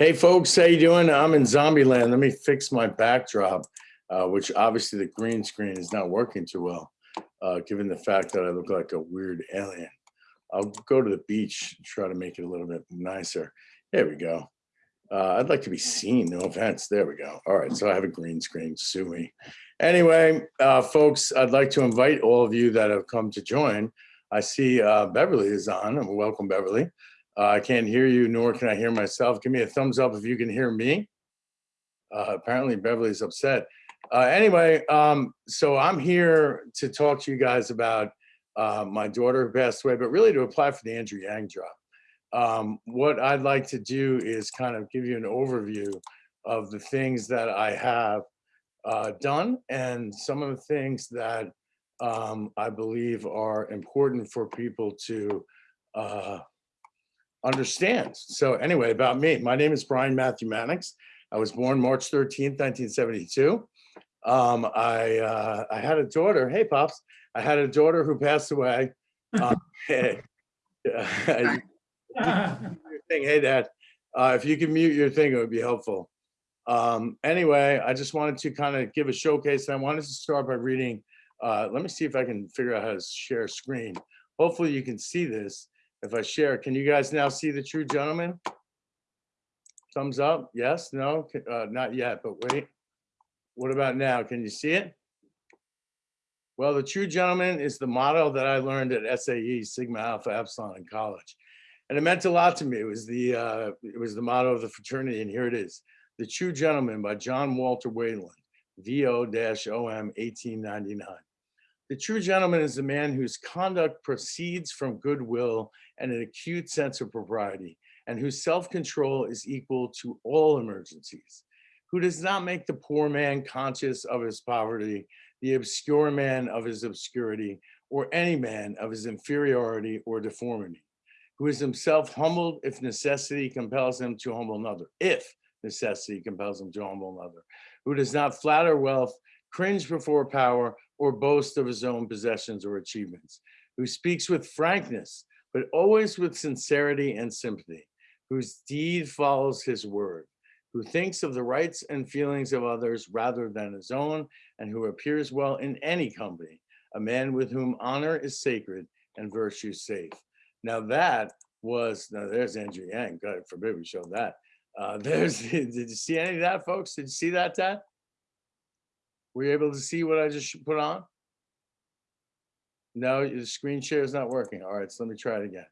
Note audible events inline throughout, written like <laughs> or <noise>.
Hey folks, how you doing? I'm in Zombieland. Let me fix my backdrop, uh, which obviously the green screen is not working too well, uh, given the fact that I look like a weird alien. I'll go to the beach, and try to make it a little bit nicer. There we go. Uh, I'd like to be seen, no offense. There we go. All right, so I have a green screen, sue me. Anyway, uh, folks, I'd like to invite all of you that have come to join. I see uh, Beverly is on, welcome Beverly. Uh, I can't hear you, nor can I hear myself. Give me a thumbs up if you can hear me. Uh, apparently Beverly's upset. Uh, anyway, um, so I'm here to talk to you guys about uh, my daughter who passed away, but really to apply for the Andrew Yang job. Um, what I'd like to do is kind of give you an overview of the things that I have uh, done and some of the things that um, I believe are important for people to uh, understand. So anyway, about me, my name is Brian Matthew Mannix. I was born March 13th, 1972. Um, I, uh, I had a daughter, hey Pops, I had a daughter who passed away. <laughs> Um, hey, <laughs> <laughs> thing, hey Dad, uh, if you can mute your thing, it would be helpful. Um, anyway, I just wanted to kind of give a showcase. I wanted to start by reading, uh, let me see if I can figure out how to share screen. Hopefully you can see this if I share. Can you guys now see the true gentleman? Thumbs up, yes, no, uh, not yet, but wait. What about now? Can you see it? Well, the true gentleman is the motto that I learned at SAE, Sigma Alpha Epsilon in college. And it meant a lot to me. It was the, uh, it was the motto of the fraternity, and here it is. The True Gentleman by John Walter Wayland, VO-OM 1899. The true gentleman is a man whose conduct proceeds from goodwill and an acute sense of propriety, and whose self-control is equal to all emergencies, who does not make the poor man conscious of his poverty, the obscure man of his obscurity, or any man of his inferiority or deformity, who is himself humbled if necessity compels him to humble another, if necessity compels him to humble another, who does not flatter wealth, cringe before power, or boast of his own possessions or achievements, who speaks with frankness, but always with sincerity and sympathy, whose deed follows his word, who thinks of the rights and feelings of others rather than his own, and who appears well in any company, a man with whom honor is sacred and virtue safe. Now that was, now there's Andrew Yang, God forbid we showed that. Uh, <laughs> there's, did you see any of that, folks? Did you see that, Tad? Were you able to see what I just put on? No, the screen share is not working. All right, so let me try it again.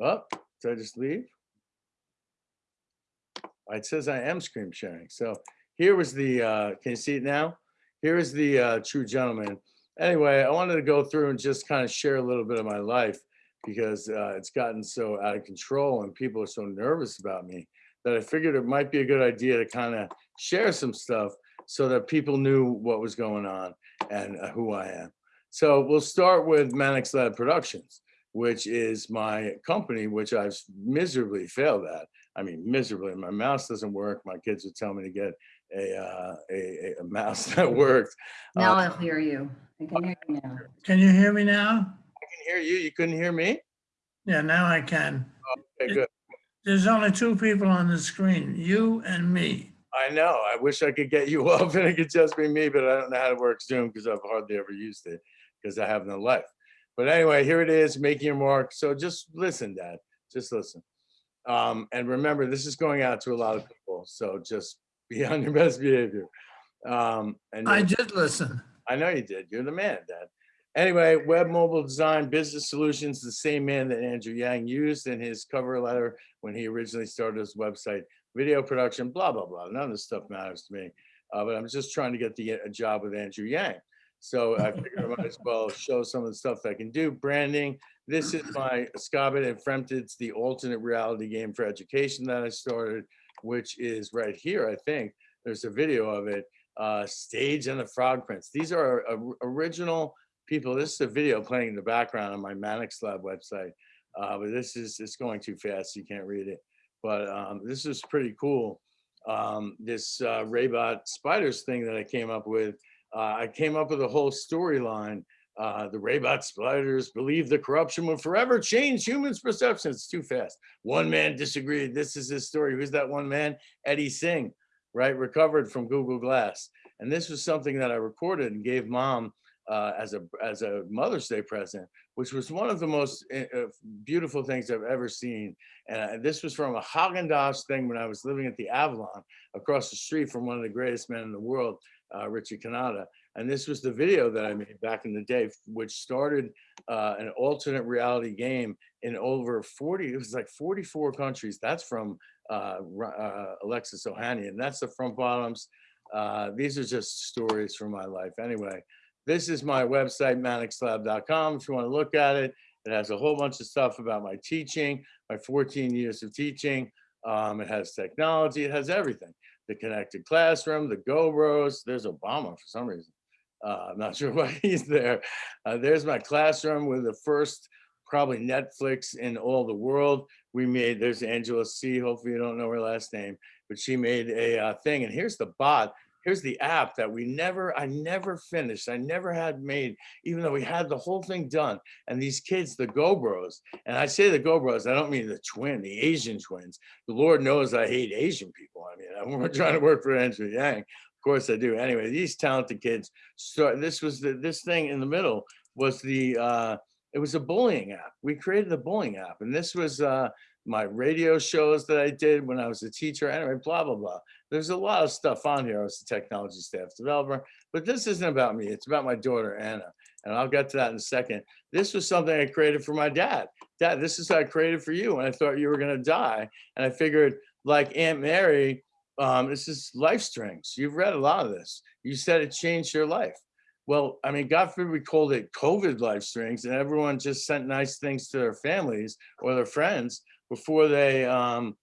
Oh, did I just leave? It says I am screen sharing. So here was the, uh, can you see it now? Here is the uh, true gentleman. Anyway, I wanted to go through and just kind of share a little bit of my life because uh, it's gotten so out of control and people are so nervous about me that I figured it might be a good idea to kind of share some stuff so that people knew what was going on and uh, who I am. So we'll start with Mannix Lab Productions, which is my company, which I've miserably failed at. I mean, miserably. My mouse doesn't work. My kids would tell me to get a uh, a, a, mouse <laughs> that worked. Now uh, I'll hear you. I can hear you now. Can you hear me now? I can hear you. You couldn't hear me? Yeah, now I can. Okay, good. There's only two people on the screen, you and me. I know. I wish I could get you <laughs> up and it could just be me, but I don't know how to work Zoom because I've hardly ever used it because I have no life. But anyway, here it is, making your mark. So just listen, Dad. Just listen. Um, and remember, this is going out to a lot of people. So just <laughs> be on your best behavior. Um, and I did listen. I know you did. You're the man, Dad. Anyway, web mobile design business solutions, the same man that Andrew Yang used in his cover letter when he originally started his website, video production, blah, blah, blah. None of this stuff matters to me. Uh, but I'm just trying to get the a job with Andrew Yang. So I figured I might as well show some of the stuff I can do. Branding. This is my Scabit and Fremtid's the alternate reality game for education that I started, which is right here, I think. There's a video of it. Uh, Stage and the Frog Prince. These are uh, original people. This is a video playing in the background on my Mannix Lab website. Uh, but this is, it's going too fast. You can't read it. But um, this is pretty cool. Um, this uh, Raybot Spiders thing that I came up with uh, I came up with a whole storyline Uh, the Raybot spiders believe the corruption will forever change humans' perceptions. It's too fast. One man disagreed. This is his story. Who's that one man? Eddie Singh, right? Recovered from Google Glass. And this was something that I recorded and gave mom uh, as a as a Mother's Day present, which was one of the most uh, uh, beautiful things I've ever seen. And this was from a Haagen thing when I was living at the Avalon across the street from one of the greatest men in the world, uh, Richie Cannata. And this was the video that I made back in the day, which started uh, an alternate reality game in over 40, it was like 44 countries. That's from uh, uh, Alexis Ohanian. And that's the front bottoms. Uh, these are just stories from my life. Anyway, this is my website, manixlab.com. If you want to look at it, it has a whole bunch of stuff about my teaching, my 14 years of teaching. Um, it has technology, it has everything. The connected classroom, the Go Bros. There's Obama for some reason. Uh, I'm not <laughs> sure why he's there. Uh, there's my classroom with the first probably Netflix in all the world. We made, there's Angela C. Hopefully you don't know her last name, but she made a uh, thing. And here's the bot. Here's the app that we never, I never finished. I never had made, even though we had the whole thing done. And these kids, the Go Bros, and I say the Go Bros, I don't mean the twin, the Asian twins. The Lord knows I hate Asian people. I mean, <laughs> I'm trying to work for Andrew Yang. Of course I do. Anyway, these talented kids. So this was the, this thing in the middle was the, uh, it was a bullying app. We created a bullying app. And this was uh, my radio shows that I did when I was a teacher. Anyway, blah, blah, blah. There's a lot of stuff on here. I was a technology staff developer, but this isn't about me. It's about my daughter, Anna. And I'll get to that in a second. This was something I created for my dad. Dad, this is I created for you. And I thought you were going to die. And I figured like Aunt Mary, um, this is life strings. You've read a lot of this. You said it changed your life. Well, I mean, God forbid we called it COVID life strings and everyone just sent nice things to their families or their friends before they um,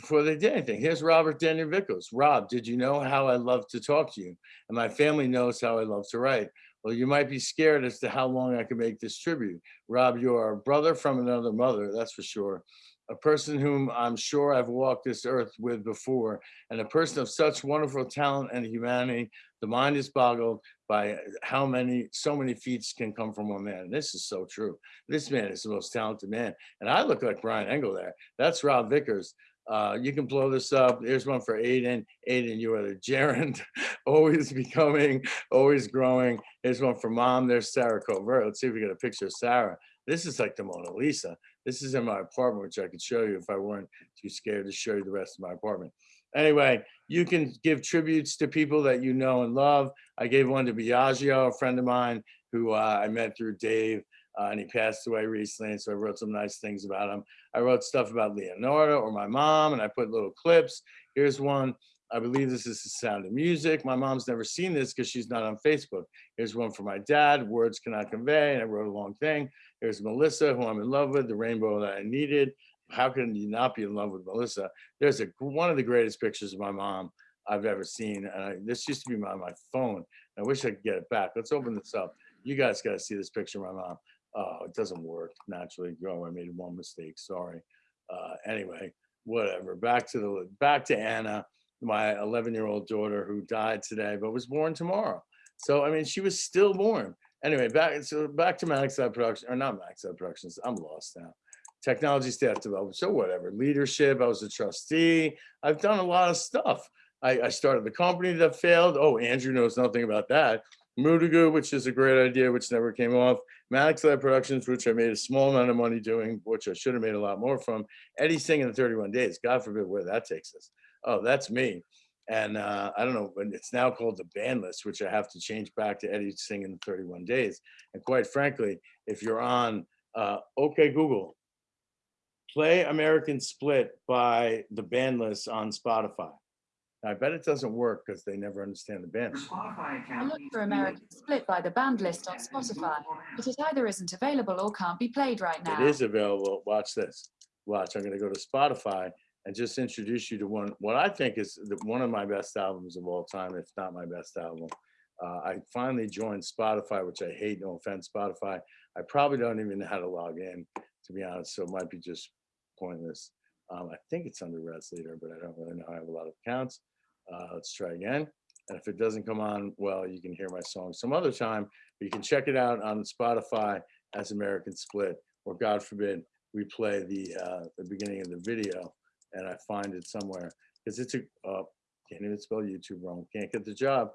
before they did anything. Here's Robert Daniel Vickles. Rob, did you know how I love to talk to you? And my family knows how I love to write. Well, you might be scared as to how long I can make this tribute. Rob, you are a brother from another mother, that's for sure. A person whom I'm sure I've walked this earth with before, and a person of such wonderful talent and humanity. The mind is boggled by how many, so many feats can come from one man. This is so true. This man is the most talented man. And I look like Brian Engel there. That's Rob Vickers. Uh, you can blow this up. Here's one for Aiden. Aiden, you are the gerund, <laughs> always becoming, always growing. Here's one for mom. There's Sarah Covert. Let's see if we get a picture of Sarah. This is like the Mona Lisa. This is in my apartment, which I could show you if I weren't too scared to show you the rest of my apartment. Anyway, you can give tributes to people that you know and love. I gave one to Biagio, a friend of mine who uh, I met through Dave, uh, and he passed away recently. And so I wrote some nice things about him. I wrote stuff about Leonardo or my mom, and I put little clips. Here's one. I believe this is the sound of music. My mom's never seen this because she's not on Facebook. Here's one for my dad, words cannot convey, and I wrote a long thing. Here's Melissa, who I'm in love with, the rainbow that I needed. How can you not be in love with Melissa? There's a one of the greatest pictures of my mom I've ever seen. And I, this used to be on my phone. I wish I could get it back. Let's open this up. You guys got to see this picture of my mom. Oh, it doesn't work naturally. Oh, I made one mistake. Sorry. Uh, anyway, whatever. Back to the back to Anna, my 11 year old daughter who died today but was born tomorrow. So I mean, she was still born. Anyway, back so back to Max Lab Production or not Max Lab Productions. I'm lost now. Technology staff development. So whatever. Leadership. I was a trustee. I've done a lot of stuff. I, I started the company that failed. Oh, Andrew knows nothing about that. Moodagoo, which is a great idea, which never came off. Maddox Lab Productions, which I made a small amount of money doing, which I should have made a lot more from. Eddie Singh in the 31 Days. God forbid where that takes us. Oh, that's me. And uh, I don't know, but it's now called the band list, which I have to change back to Eddie Singh in 31 Days. And quite frankly, if you're on uh, OK Google, play American Split by the band list on Spotify. I bet it doesn't work because they never understand the band. I looked for American Split by the band list on Spotify, but it either isn't available or can't be played right now. It is available. Watch this. Watch. I'm going to go to Spotify and just introduce you to one, what I think is the, one of my best albums of all time, if not my best album. Uh, I finally joined Spotify, which I hate. No offense, Spotify. I probably don't even know how to log in, to be honest. So it might be just pointless. Um, I think it's under Res Leader, but I don't really know. I have a lot of accounts. Uh, let's try again. And if it doesn't come on, well, you can hear my song some other time. But you can check it out on Spotify as American Split, or God forbid, we play the uh, the beginning of the video and I find it somewhere because it's a uh, can't even spell YouTube wrong. Can't get the job.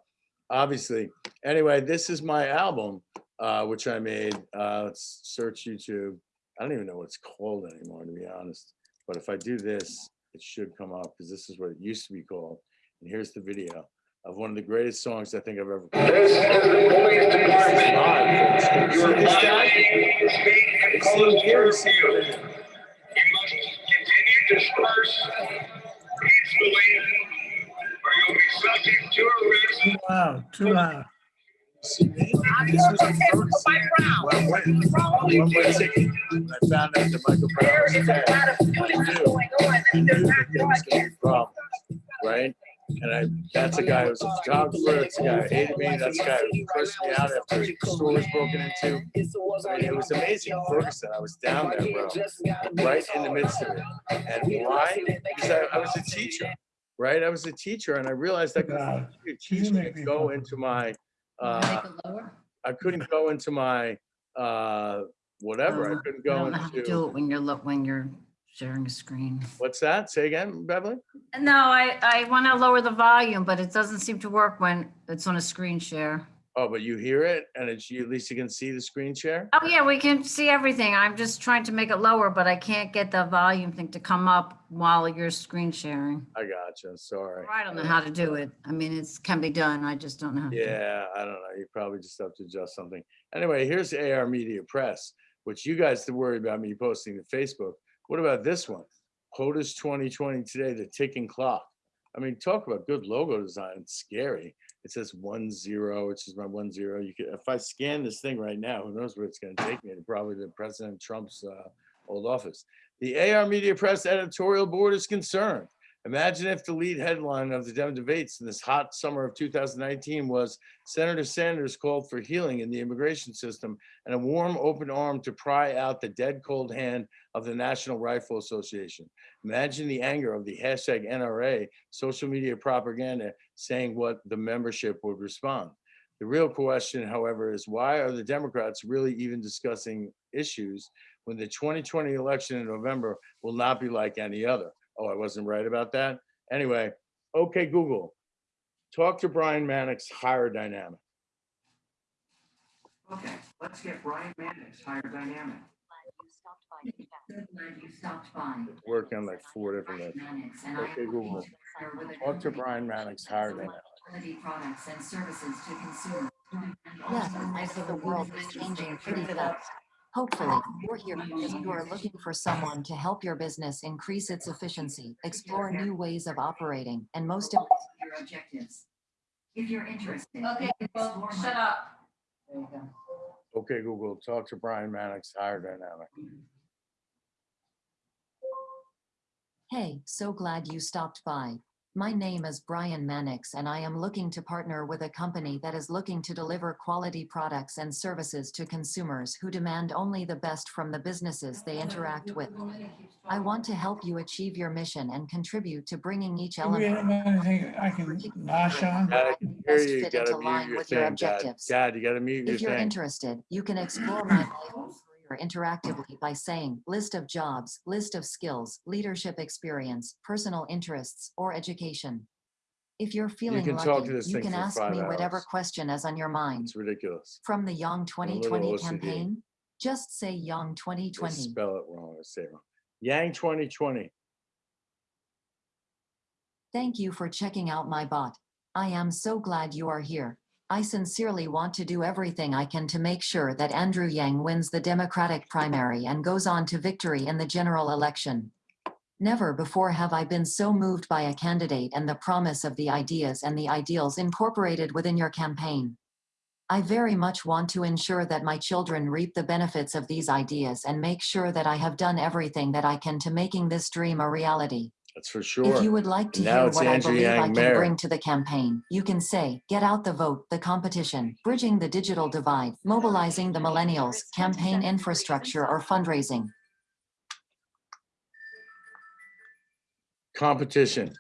Obviously. Anyway, this is my album, uh, which I made. Uh, let's search YouTube. I don't even know what it's called anymore, to be honest. But if I do this, it should come up because this is what it used to be called. And here's the video of one of the greatest songs I think I've ever. This is the police department. You Your see this guy? violating the state and It's code in curfew. You must continue to disperse peacefully, or you'll be subject to arrest. Too loud, too loud. This was in Ferguson. One one way ticket. I found out that Michael Brown was dead. I knew, I knew that there was gonna right? And I, that's a guy who was a photographer, that's a guy who hated me, that's a guy who cursed me out after the store was broken into. I mean, it was amazing, Ferguson, I was down there, bro, right in the midst of it. And why? Because I, I was a teacher, right? I was a teacher and I realized I couldn't Loud. be a teacher and go into my, uh, Make it lower? I couldn't go into my, uh, whatever, I Um, couldn't go don't know how to do into, it when you're, look when you're sharing a screen. what's that? Say again, Beverly? No, I, I want to lower the volume, but it doesn't seem to work when it's on a screen share. Oh, but you hear it and it's, you at least you can see the screen share? Oh, yeah, we can see everything. I'm just trying to make it lower, but I can't get the volume thing to come up while you're screen sharing. I gotcha, sorry. I don't know how to do it. I mean, it's, can be done. I just don't know. how to do it. Yeah, I don't know. You probably just have to adjust something. Anyway, here's AR Media Press, which you guys to worry about me posting to Facebook. What about this one? POTUS 2020 today, the ticking clock. I mean, talk about good logo design. It's scary. It says one zero, which is my one zero. You could, if I scan this thing right now, who knows where it's going to take me? Probably the President Trump's uh, old office. The AR Media Press editorial board is concerned. Imagine if the lead headline of the Dem debates in this hot summer of 2019 was Senator Sanders called for healing in the immigration system and a warm, open arm to pry out the dead cold hand of the National Rifle Association. Imagine the anger of the hashtag NRA social media propaganda saying what the membership would respond. The real question, however, is why are the Democrats really even discussing issues when the 2020 election in November will not be like any other? Oh, I wasn't right about that. Anyway, okay, Google, talk to Brian Mannix, hire dynamic. Okay, let's get Brian Mannix, higher dynamic. You stopped by. Working on like four different. lists. Okay, Google, talk to Brian Mannix, hire dynamic. Products and services to consumers. Yes, I see the world is changing pretty fast. Hopefully, you're here because you are looking for someone to help your business increase its efficiency, explore new ways of operating, and most im- Your objectives. If you're interested. Okay, well, shut up. There you go. Okay, Google, talk to Brian Mannix, hire dynamic. Hey, so glad you stopped by. My name is Brian Mannix and I am looking to partner with a company that is looking to deliver quality products and services to consumers who demand only the best from the businesses they interact with. I want to help you achieve your mission and contribute to bringing each element I can nosh on? I can best you, you fit into line with your objectives. Dad, you gotta mute your If you're thing. interested, you can explore my life and career interactively by saying list of jobs, list of skills, leadership experience, personal interests, or education. If you're feeling can talk to lucky, you can ask me whatever hours. question is on your mind. It's ridiculous. From the Young 2020 campaign, just say Young They 2020. Spell it wrong, I say it wrong. Yang 2020. Thank you for checking out my bot. I am so glad you are here. I sincerely want to do everything I can to make sure that Andrew Yang wins the Democratic primary and goes on to victory in the general election. Never before have I been so moved by a candidate and the promise of the ideas and the ideals incorporated within your campaign. I very much want to ensure that my children reap the benefits of these ideas and make sure that I have done everything that I can to making this dream a reality. That's for sure. If you would like to now hear what I Andrew believe I can mayor. bring to the campaign, you can say, get out the vote, the competition, bridging the digital divide, mobilizing the millennials, campaign infrastructure or fundraising. Competition.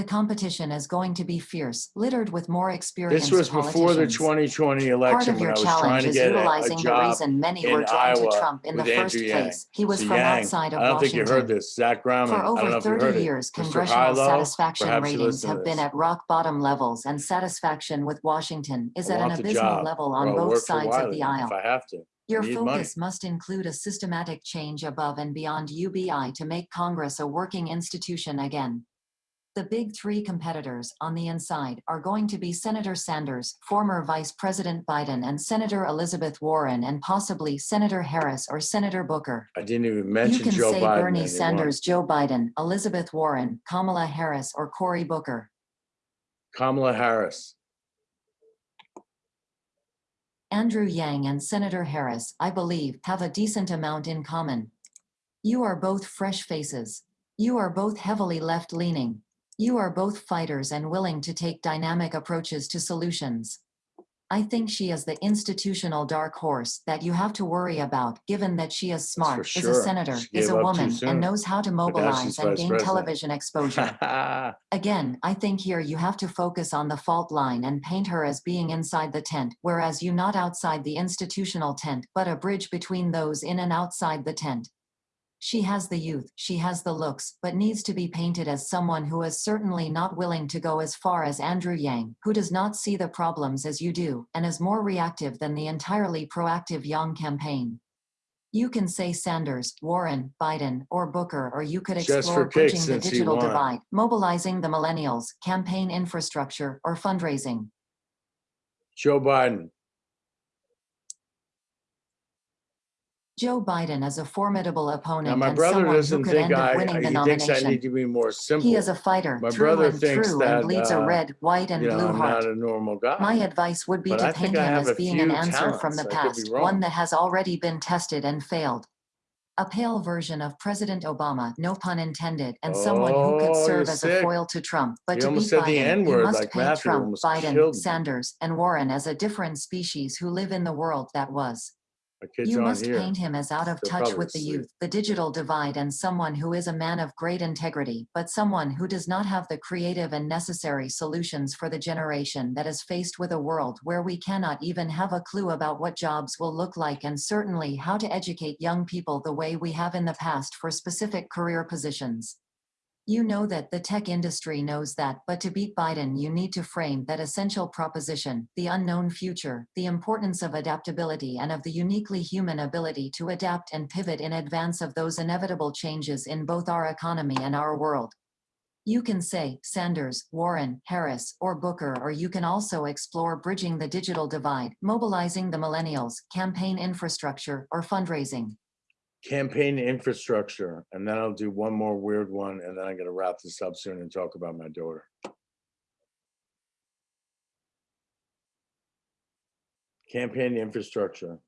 The competition is going to be fierce, littered with more experienced This was before the politicians. 2020 Part election of when your I was trying challenge to is get a- a utilizing the reason many in were drawn to Trump in the first Andrew Yang. place. He was So from Yang, outside of Washington. I don't think you heard this. Zach Grauman. For I don't know over if 30 years, congressional Hilo, satisfaction ratings have been at rock bottom levels and satisfaction with Washington is I at an abysmal job, level on I'll both sides of the aisle. If I have to. Your need money. focus must include a systematic change above and beyond UBI to make Congress a working institution again. The big three competitors on the inside are going to be Senator Sanders, former Vice President Biden, and Senator Elizabeth Warren, and possibly Senator Harris or Senator Booker. I didn't even You mention can Joe say Biden. Bernie you won. Sanders, Joe Biden, Elizabeth Warren, Kamala Harris, or Cory Booker. Kamala Harris. Andrew Yang and Senator Harris, I believe, have a decent amount in common. You are both fresh faces. You are both heavily left-leaning. You are both fighters and willing to take dynamic approaches to solutions. I think she is the institutional dark horse that you have to worry about, given that she is smart, is a senator, is a woman, and knows how to mobilize and gain president. television exposure. <laughs> Again, I think here you have to focus on the fault line and paint her as being inside the tent, whereas you not outside the institutional tent, but a bridge between those in and outside the tent. She has the youth, she has the looks, but needs to be painted as someone who is certainly not willing to go as far as Andrew Yang, who does not see the problems as you do, and is more reactive than the entirely proactive Yang campaign. You can say Sanders, Warren, Biden, or Booker, or you could explore bridging the digital divide, mobilizing the millennials, campaign infrastructure, or fundraising. Joe Biden. Joe Biden is a formidable Now, opponent my and brother someone who could end up I, winning the I need nomination. to be more simple. He is a fighter, My brother and thinks through, that, and bleeds a uh, red, white, and You know, blue heart. a normal guy. My advice would be But to I paint him as being an answer from the talents. Could be past, one that has already been tested and failed. A pale version of President Obama, no pun intended, and someone who could Oh, serve as a foil to Trump. But You to beat the Biden, you must like paint Matthew Trump, Biden. Sanders, and Warren as a different species who live in the world that was. You must here. paint him as out of They're touch with the asleep. youth, the digital divide, and someone who is a man of great integrity, but someone who does not have the creative and necessary solutions for the generation that is faced with a world where we cannot even have a clue about what jobs will look like and certainly how to educate young people the way we have in the past for specific career positions. You know that the tech industry knows that, but to beat Biden, you need to frame that essential proposition, the unknown future, the importance of adaptability and of the uniquely human ability to adapt and pivot in advance of those inevitable changes in both our economy and our world. You can say Sanders, Warren, Harris, or Booker, or you can also explore bridging the digital divide, mobilizing the millennials, campaign infrastructure, or fundraising. Campaign infrastructure, and then I'll do one more weird one, and then I'm gonna wrap this up soon and talk about my daughter. Campaign infrastructure.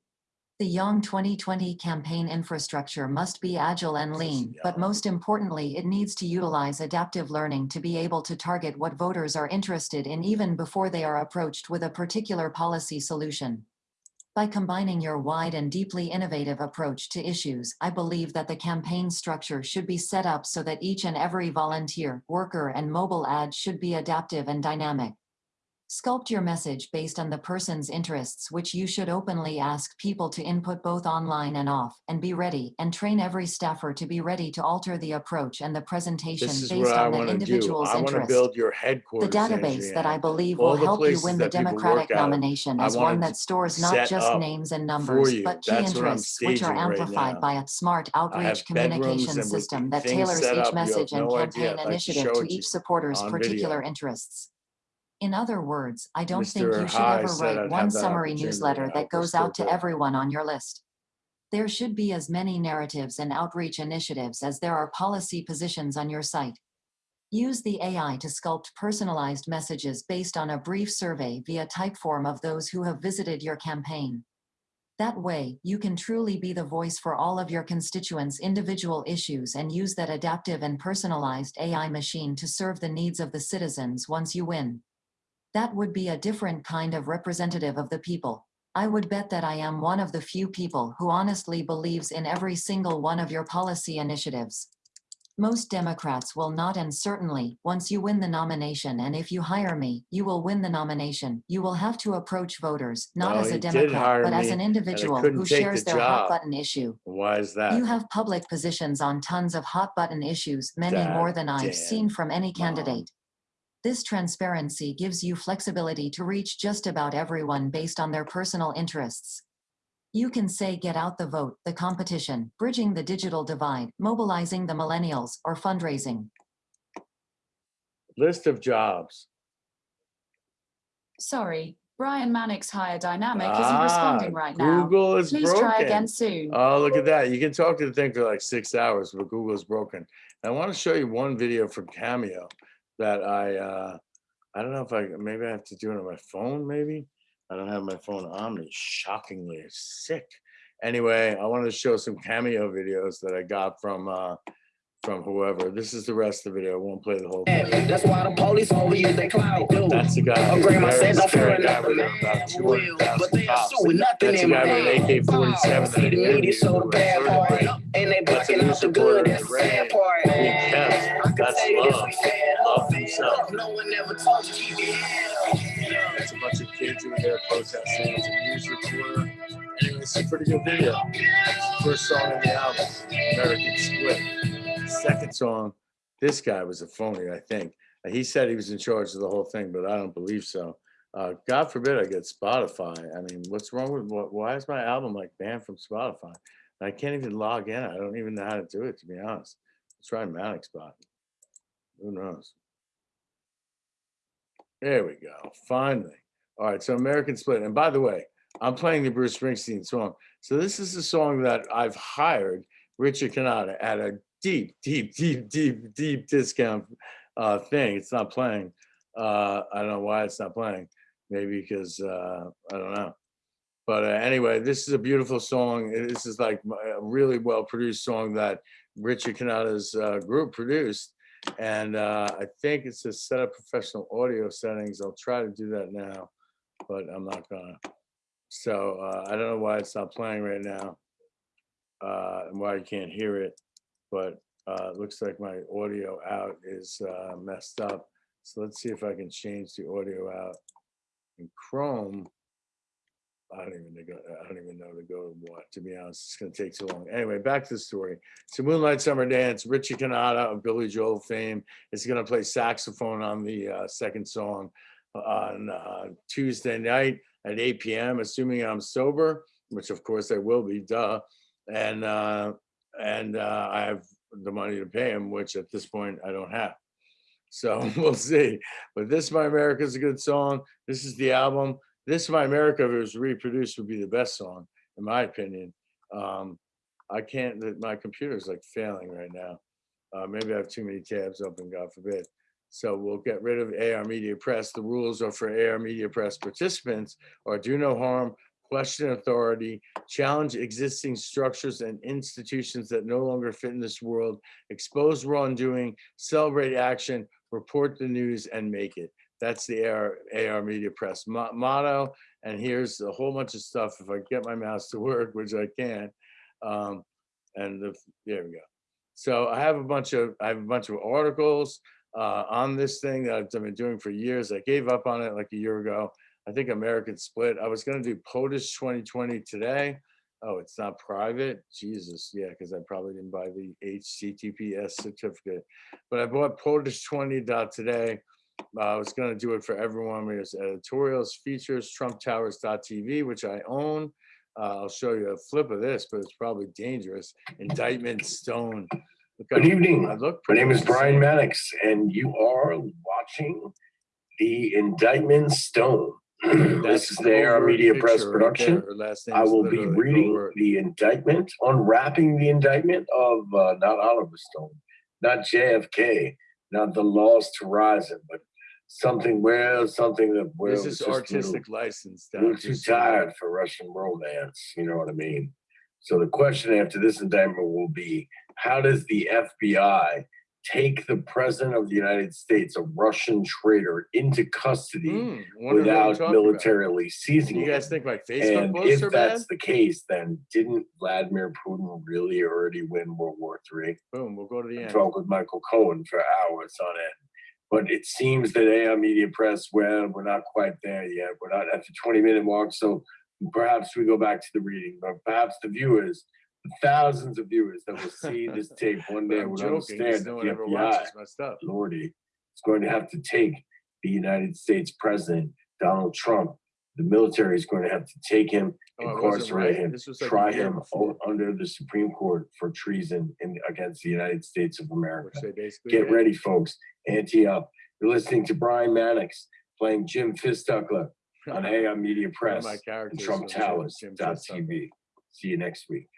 The Young 2020 campaign infrastructure must be agile and lean, but most importantly, it needs to utilize adaptive learning to be able to target what voters are interested in even before they are approached with a particular policy solution. By combining your wide and deeply innovative approach to issues, I believe that the campaign structure should be set up so that each and every volunteer, worker, and mobile ad should be adaptive and dynamic. Sculpt your message based on the person's interests which you should openly ask people to input both online and off, and be ready, and train every staffer to be ready to alter the approach and the presentation based on the to do. individual's I want to interest. build your headquarters The database that I believe All will help you win the that people work Democratic nomination is one that stores not just names and numbers, but key That's interests which are staging right amplified by a smart outreach communication system that tailors set up. You each message and no idea. campaign like to initiative to each supporter's particular video. interests. In other words, I don't think you should High ever write one summary newsletter that goes out to everyone on your list. There should be as many narratives and outreach initiatives as there are policy positions on your site. Use the AI to sculpt personalized messages based on a brief survey via Typeform of those who have visited your campaign. That way, you can truly be the voice for all of your constituents' individual issues and use that adaptive and personalized AI machine to serve the needs of the citizens once you win. That would be a different kind of representative of the people. I would bet that I am one of the few people who honestly believes in every single one of your policy initiatives. Most Democrats will not and certainly, once you win the nomination and if you hire me, you will win the nomination. You will have to approach voters, not as a Democrat, but as an individual who shares the their hot button issue. Why is that? You have public positions on tons of hot button issues, many God more than I've seen from any Mom. Candidate. This transparency gives you flexibility to reach just about everyone based on their personal interests. You can say get out the vote, the competition, bridging the digital divide, mobilizing the millennials, or fundraising. List of jobs. Sorry, Brian Mannix Higher Dynamic isn't Ah, responding right now. Google is Please broken. try again soon. Oh, look at that. You can talk to the thing for like six hours, but Google is broken. I want to show you one video from Cameo that I, uh, I don't know if I, maybe I have to do it on my phone, maybe. I don't have my phone on me, shockingly, sick. Anyway, I wanted to show some Cameo videos that I got from, uh, from whoever. This is the rest of the video. I won't play the whole thing. That's why the police overuse their clout. dude. That's the guy. Upgrade my very sense, I'm scary feeling guy like a with man about will, 200,000 but they are cops. nothing That's the in guy with an hand. AK-47 See that the media so with bad part, and they blocking out the good. That's the sad part. being I can That's tell you this, love. Up, fed himself. up. No one ever told you your. It's a bunch of kids who were there protesting. It's a news reporter. Anyway, it's a pretty good video. First song in the album, American Split. Second song, this guy was a phony, I think. He said he was in charge of the whole thing, but I don't believe so. Uh, God forbid I get Spotify. I mean, what's wrong with, wh- why is my album like banned from Spotify? I can't even log in. I don't even know how to do it, to be honest. Let's try Manic Spot. Who knows? There we go. Finally. All right. So American Split. And by the way, I'm playing the Bruce Springsteen song. So this is a song that I've hired Richard Cannata at a deep, deep, deep, deep, deep discount uh, thing. It's not playing. Uh, I don't know why it's not playing. Maybe because uh, I don't know. But uh, anyway, this is a beautiful song. This is like a really well produced song that Richard Cannata's uh, group produced. And uh, I think it's a set up professional audio settings. I'll try to do that now, but I'm not gonna. So uh, I don't know why it's not playing right now uh, and why you can't hear it, but uh, it looks like my audio out is uh, messed up. So let's see if I can change the audio out in Chrome. I don't even know, I don't even know to go to what, to be honest, it's gonna take too long. Anyway, back to the story. So Moonlight Summer Dance, Richie Cannata of Billy Joel fame is gonna play saxophone on the uh, second song on uh, Tuesday night at 8 PM, assuming I'm sober, which of course I will be, duh. And uh, and uh, I have the money to pay him, which at this point I don't have. So <laughs> we'll see. But This My America is a good song. This is the album. This My America, if it was reproduced, would be the best song, in my opinion. Um, I can't, my computer's like failing right now. Uh, maybe I have too many tabs open, God forbid. So we'll get rid of AR Media Press. The rules are for AR Media Press participants are do no harm, question authority, challenge existing structures and institutions that no longer fit in this world, expose wrongdoing, celebrate action, report the news, and make it. That's the AR, AR Media Press mo- motto. And here's a whole bunch of stuff. If I get my mouse to work, <laughs> which I can. Um, and the, there we go. So I have a bunch of, I have a bunch of articles uh, on this thing that I've been doing for years. I gave up on it like a year ago. I think American Split. I was going to do POTUS 2020 today. Oh, it's not private. Jesus, yeah, because I probably didn't buy the HTTPS certificate. But I bought POTUS 20 today. Uh, I was going to do it for everyone. There's editorials, features, TrumpTowers.tv, which I own. Uh, I'll show you a flip of this, but it's probably dangerous. Indictment Stone. Good evening. I look My name is Brian. Mannix, and you are watching the Indictment Stone. <clears throat> this is the AR Media Press production. there. I will be reading the indictment, unwrapping the indictment of uh, not Oliver Stone, not JFK, not the Lost Horizon, but something well, something that well, This is just a little- artistic license. little too you uh, know. tired for Russian romance. You know what I mean? So the question after this indictment will be, how does the FBI take the president of the United States, a Russian traitor, into custody hmm, we're without talking about. militarily seizing You him. guys think my Facebook And posts if are bad? that's the case, then didn't Vladimir Putin really already win World War III? Boom, we'll go to the end. talked with Michael Cohen for hours on it. But it seems that AI Media Press, well, we're not quite there yet. We're not at the 20 minute mark. So perhaps we go back to the reading, but perhaps the viewers, the thousands of viewers that will see <laughs> this tape one day will joking, understand no the FBI. Lordy, is going to have to take the United States president, Donald Trump. The military is going to have to take him, Oh, incarcerate right. him, This like try him before, under the Supreme Court for treason in, against the United States of America. Get did. ready, folks. Ante up. You're listening to Brian Mannix playing Jim Fistuckler <laughs> on AI Media Press and Trump Towers Jim dot Fistuckler. TV. See you next week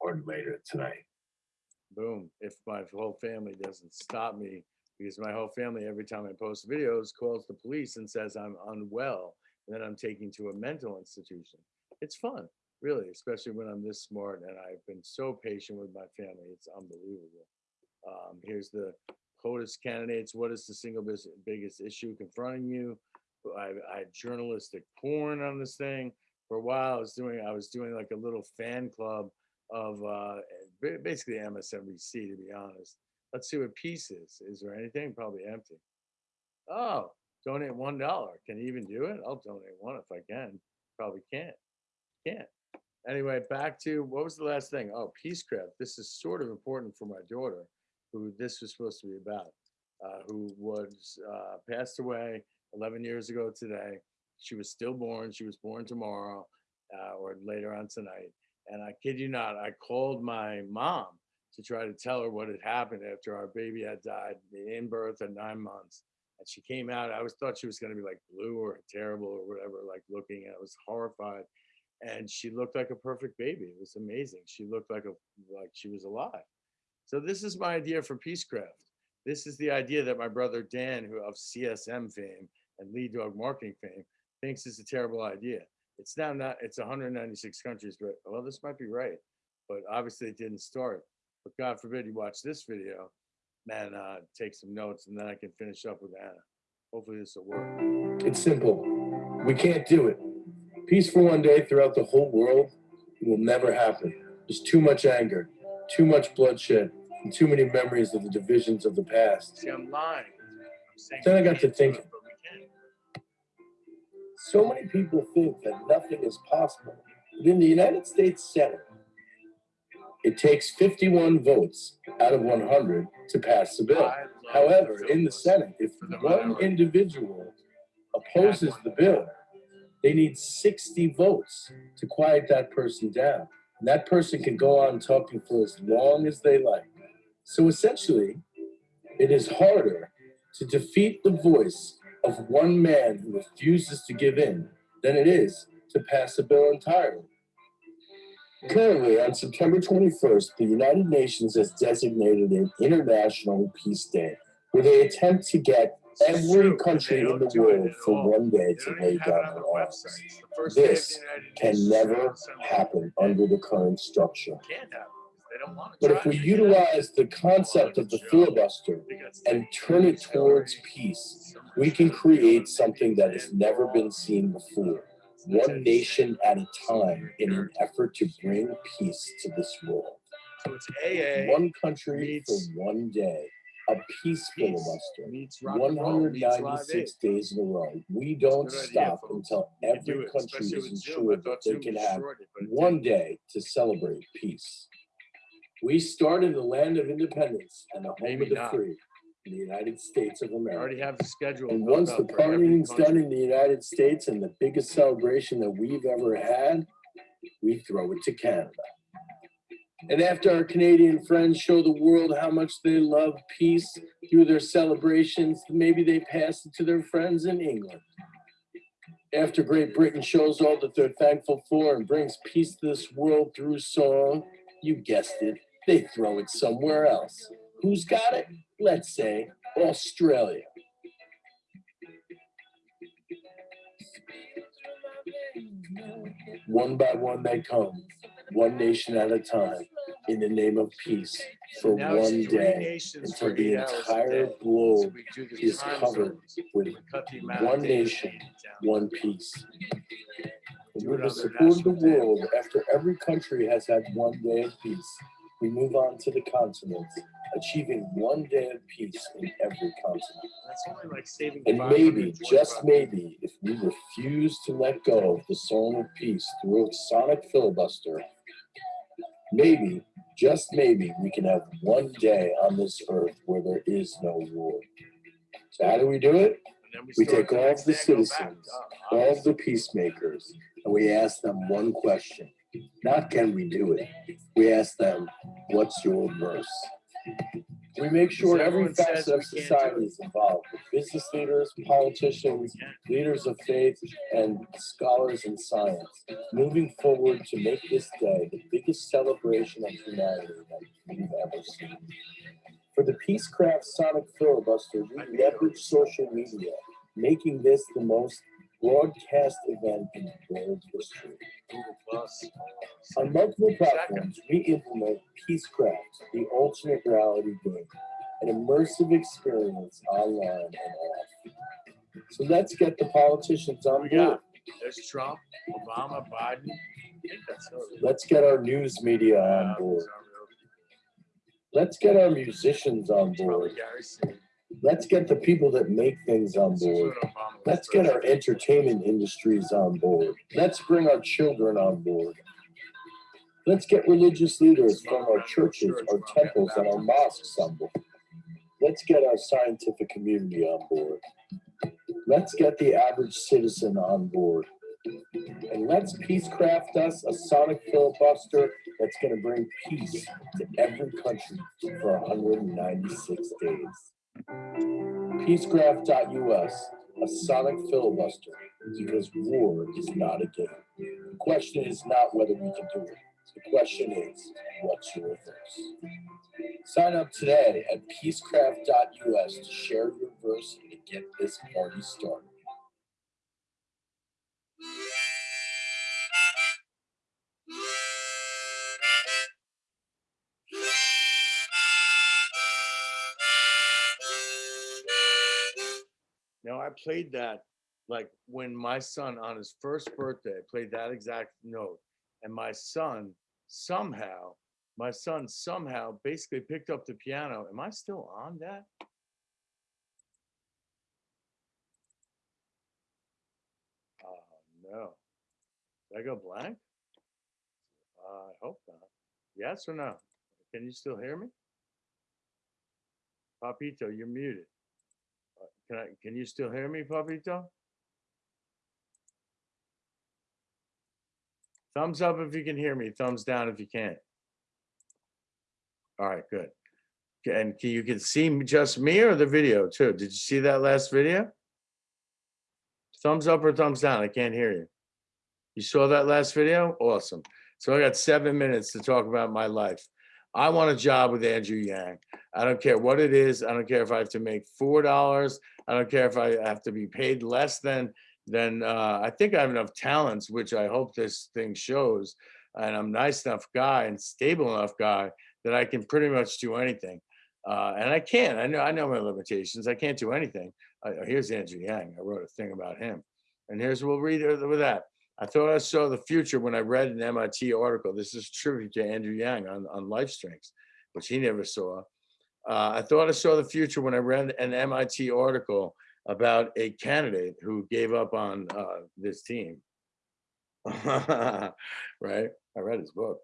or later tonight. Boom. If my whole family doesn't stop me, because my whole family, every time I post videos, calls the police and says I'm unwell, and then I'm taking to a mental institution. It's fun, really, especially when I'm this smart and I've been so patient with my family. It's unbelievable. Um, here's the POTUS candidates. What is the single biggest issue confronting you? I, I had journalistic porn on this thing. For a while, I was doing I was doing like a little fan club of uh, basically MSNBC, to be honest. Let's see what peace is. Is there anything? Probably empty. Oh, donate one dollar. Can you even do it? I'll donate one if I can. Probably can't. Can't. Anyway, back to what was the last thing? Oh, Peacecraft. This is sort of important for my daughter, who this was supposed to be about, uh, who was uh, passed away 11 years ago today. She was stillborn. She was born tomorrow uh, or later on tonight. And I kid you not, I called my mom to try to tell her what had happened after our baby had died in birth at nine months. And she came out. I always thought she was going to be like blue or terrible or whatever, like looking. I was horrified. And she looked like a perfect baby. It was amazing. She looked like a like she was alive. So this is my idea for Peacecraft. This is the idea that my brother Dan, who of CSM fame and lead dog marketing fame, thinks is a terrible idea. It's now not. It's 196 countries, but well, this might be right. But obviously, it didn't start. But God forbid you watch this video, man. Uh, take some notes, and then I can finish up with Anna. Hopefully, this will work. It's simple. We can't do it. Peace for one day throughout the whole world will never happen. There's too much anger, too much bloodshed, and too many memories of the divisions of the past. See, I'm lying. I'm saying Then I got to can't thinking. it, but we can. So many people think that nothing is possible. But in the United States Senate, it takes 51 votes out of 100 to pass the bill. However, in the. Senate, if one individual opposes the bill, they need 60 votes to quiet that person down. And that person can go on talking for as long as they like. So essentially, it is harder to defeat the voice of one man who refuses to give in than it is to pass a bill entirely. Currently, on September 21st, the United Nations has designated an International Peace Day, where they attempt to get every country in the world for one day to lay down their arms. This can never happen under the current structure. But if we utilize the concept of the filibuster and turn it towards peace, we can create something that has never been seen before. One nation at a time in an effort to bring peace to this world. So it's AA. One country for one day. A peace filibuster. meets rock and roll meets live 196 days in a row. We don't stop until You can do every country is ensured that they can have destroyed it, but it one day to celebrate peace. We start in the land of independence and the home of the free, the United States of America. I already have the schedule. And once the partying's done in the United States and the biggest celebration that we've ever had, we throw it to Canada. And after our Canadian friends show the world how much they love peace through their celebrations, maybe they pass it to their friends in England. After Great Britain shows all that they're thankful for and brings peace to this world through song, you guessed it, they throw it somewhere else. Who's got it? Let's say Australia. One by one they come, one nation at a time. in the name of peace for Now one day until for the eight hours a entire. So globe we the is covered with We cut the amount of one nation, one peace. And with the support of the National Day of world, after every country has had one day of peace, we move on to the continent, achieving one day of peace in every continent. That's only like saving. And maybe, just maybe, if we refuse to let go of the song of peace through a sonic filibuster, maybe, just maybe, we can have one day on this earth where there is no war. So how do we do it? Then We take all of the day and go back. citizens, Uh, all of the peacemakers, and we ask them one question. Not can we do it? We ask them, what's your verse? We make sure every facet of we can't do society is involved. Business leaders, politicians, leaders of faith, and scholars in science, moving forward to make this day the biggest celebration of humanity that we've ever seen. For the Peacecraft Sonic Filibuster, we leverage social media, making this the most broadcast event in world history. On multiple platforms, we implement Peacecraft, the alternate reality game, an immersive experience online and off. So let's get the politicians on board. there's Trump, Obama, Biden. I think that's it. Let's get our news media on Uh, board. Let's get our musicians on board. Let's get the people that make things on board. what Obama was Let's get our entertainment industries on board. Let's bring our children on board. Let's get religious leaders from our churches, our temples, and our mosques on board. Let's get our scientific community on board. Let's get the average citizen on board. And let's peacecraft us a sonic filibuster that's going to bring peace to every country for 196 days. Peacecraft.us, a sonic filibuster, because war is not a game. The question is not whether we can do it. The question is, what's your verse? Sign up today at peacecraft.us to share your verse and to get this party started. Now, I played that, like, when my son, on his first birthday, played that exact note. And my son somehow, my son somehow basically picked up the piano. Am I still on that? Oh, no. Did I go blank? Uh, I hope not. Yes or no? Can you still hear me? Papito, you're muted. Can I, can you still hear me, Papito? Thumbs up if you can hear me, thumbs down if you can't. All right, good. And can, you can see just me or the video too? Did you see that last video? Thumbs up or thumbs down? I can't hear you. You saw that last video? Awesome. So I got seven minutes to talk about my life. I want a job with Andrew Yang. I don't care what it is. I don't care if I have to make four dollars. I don't care if I have to be paid less than than uh, I think I have enough talents, which I hope this thing shows. And I'm nice enough guy and stable enough guy that I can pretty much do anything. Uh, and I can. I know. I know my limitations. I can't do anything. Uh, here's Andrew Yang. I wrote a thing about him. And here's we'll read with that. I thought I saw the future when I read an MIT article. This is tribute to Andrew Yang on, on life strengths, which he never saw. Uh, I thought I saw the future when I read an MIT article about a candidate who gave up on uh, this team. <laughs> right? I read his book.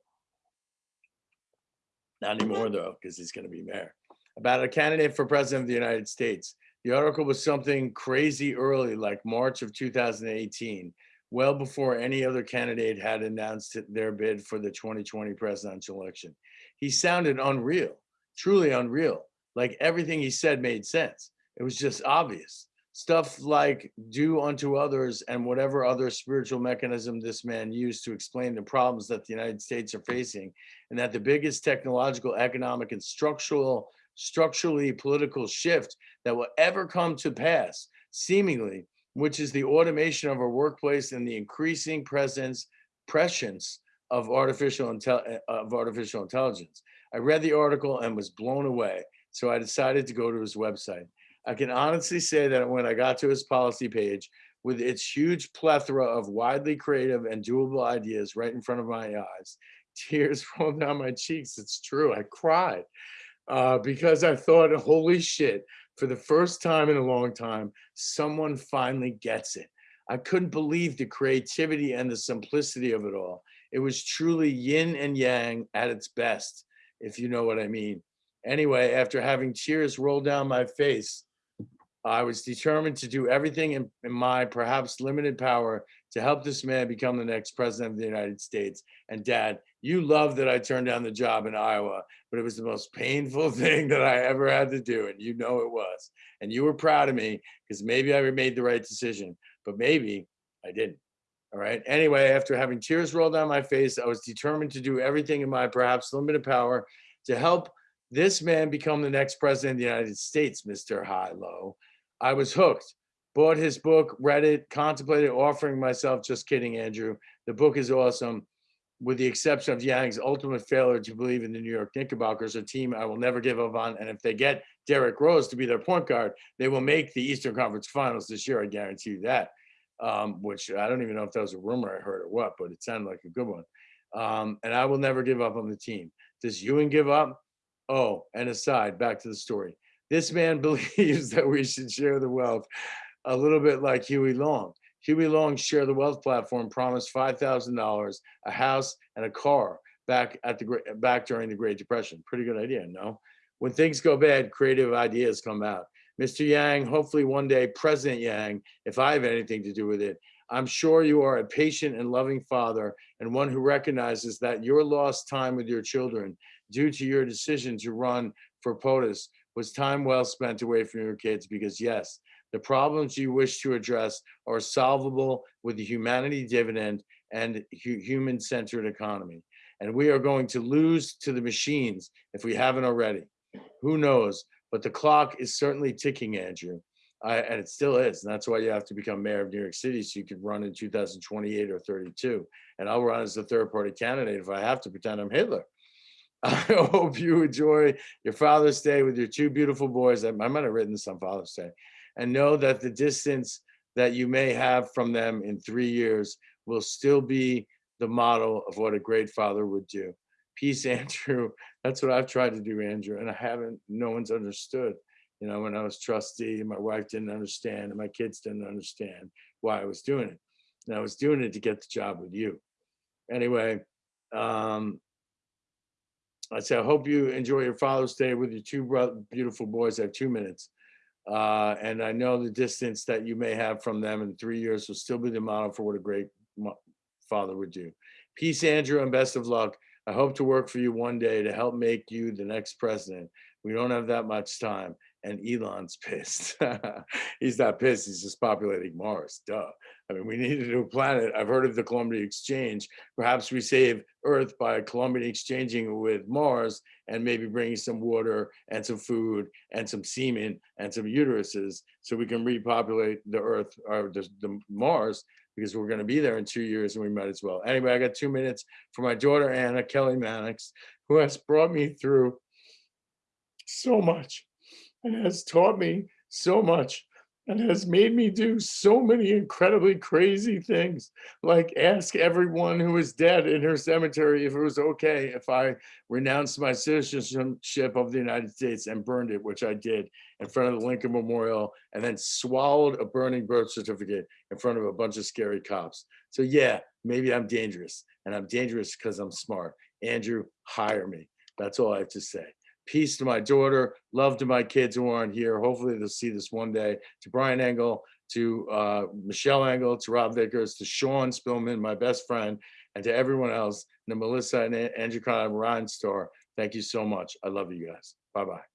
Not anymore though, because he's going to be mayor. About a candidate for president of the United States. The article was something crazy early, like March of 2018, well before any other candidate had announced their bid for the 2020 presidential election. He sounded unreal, truly unreal. Like everything he said made sense. It was just obvious. Stuff like do unto others and whatever other spiritual mechanism this man used to explain the problems that the United States are facing, and that the biggest technological, economic, and structural, structurally political shift that will ever come to pass, seemingly, which is the automation of our workplace and the increasing presence, prescience of artificial intel of artificial intelligence. I read the article and was blown away. So I decided to go to his website. I can honestly say that when I got to his policy page, with its huge plethora of widely creative and doable ideas right in front of my eyes, tears <laughs> rolled down my cheeks. It's true. I cried uh, because I thought, holy shit, for the first time in a long time, someone finally gets it. I couldn't believe the creativity and the simplicity of it all. It was truly yin and yang at its best, if you know what I mean. Anyway, after having tears roll down my face, I was determined to do everything in, in my perhaps limited power to help this man become the next president of the United States. And dad, you love that I turned down the job in Iowa, but it was the most painful <laughs> thing that I ever had to do. And you know it was. And you were proud of me because maybe I made the right decision, but maybe I didn't. All right. Anyway, after having tears roll down my face, I was determined to do everything in my perhaps limited power to help this man become the next president of the United States, Mr. High Low. I was hooked. Bought his book, read it, contemplated offering myself. Just kidding, Andrew. The book is awesome. With the exception of Yang's ultimate failure to believe in the New York Knickerbockers, a team I will never give up on. And if they get Derrick Rose to be their point guard, they will make the Eastern Conference Finals this year. I guarantee you that. Um, which I don't even know if that was a rumor I heard or what, but it sounded like a good one. Um, and I will never give up on the team. Does Ewing give up? Oh, and aside, back to the story. This man <laughs> believes that we should share the wealth a little bit like Huey Long. Huey Long's Share the Wealth platform promised $5,000, a house, and a car back at the back during the Great Depression. Pretty good idea, no? When things go bad, creative ideas come out. Mr. Yang, hopefully one day President Yang, if I have anything to do with it, I'm sure you are a patient and loving father and one who recognizes that your lost time with your children due to your decision to run for POTUS was time well spent away from your kids because yes, the problems you wish to address are solvable with the humanity dividend and hu human-centered economy. And we are going to lose to the machines if we haven't already. Who knows? But the clock is certainly ticking, Andrew. I, and it still is. And that's why you have to become mayor of New York City so you can run in 2028 or 32. And I'll run as the third party candidate if I have to pretend I'm Hitler. <laughs> I hope you enjoy your Father's Day with your two beautiful boys. I might have written this on Father's Day. And know that the distance that you may have from them in three years will still be the model of what a great father would do. Peace, <laughs> Andrew. That's what I've tried to do, Andrew, and I haven't, no one's understood. You know, when I was trustee, my wife didn't understand and my kids didn't understand why I was doing it. And I was doing it to get the job with you. Anyway, um, I say, I hope you enjoy your Father's Day with your two beautiful boys. I have two minutes. Uh, and I know the distance that you may have from them in three years will still be the model for what a great father would do. Peace, Andrew, and best of luck. I hope to work for you one day to help make you the next president. We don't have that much time. And Elon's <laughs> pissed. he's not pissed, he's just populating Mars. Duh. I mean, we need a new planet. I've heard of the Columbia Exchange. Perhaps we save Earth by Columbia exchanging with Mars and maybe bringing some water and some food and some semen and some uteruses so we can repopulate the Earth or the, the Mars because we're going to be there in two years and we might as well. Anyway, I got two minutes for my daughter, Anna Kelly Mannix, who has brought me through so much and has taught me so much and has made me do so many incredibly crazy things, like ask everyone who is dead in her cemetery if it was okay if I renounced my citizenship of the United States and burned it, which I did in front of the Lincoln Memorial, and then swallowed a burning birth certificate in front of a bunch of scary cops. So yeah, maybe I'm dangerous, and I'm dangerous because I'm smart. Andrew, hire me. That's all I have to say peace to my daughter, love to my kids who aren't here. Hopefully they'll see this one day. To Brian Engel, to uh, Michelle Engel, to Rob Vickers, to Sean Spillman, my best friend, and to everyone else, to Melissa and Andrew Conrad, Ryan Starr. Thank you so much. I love you guys. Bye-bye.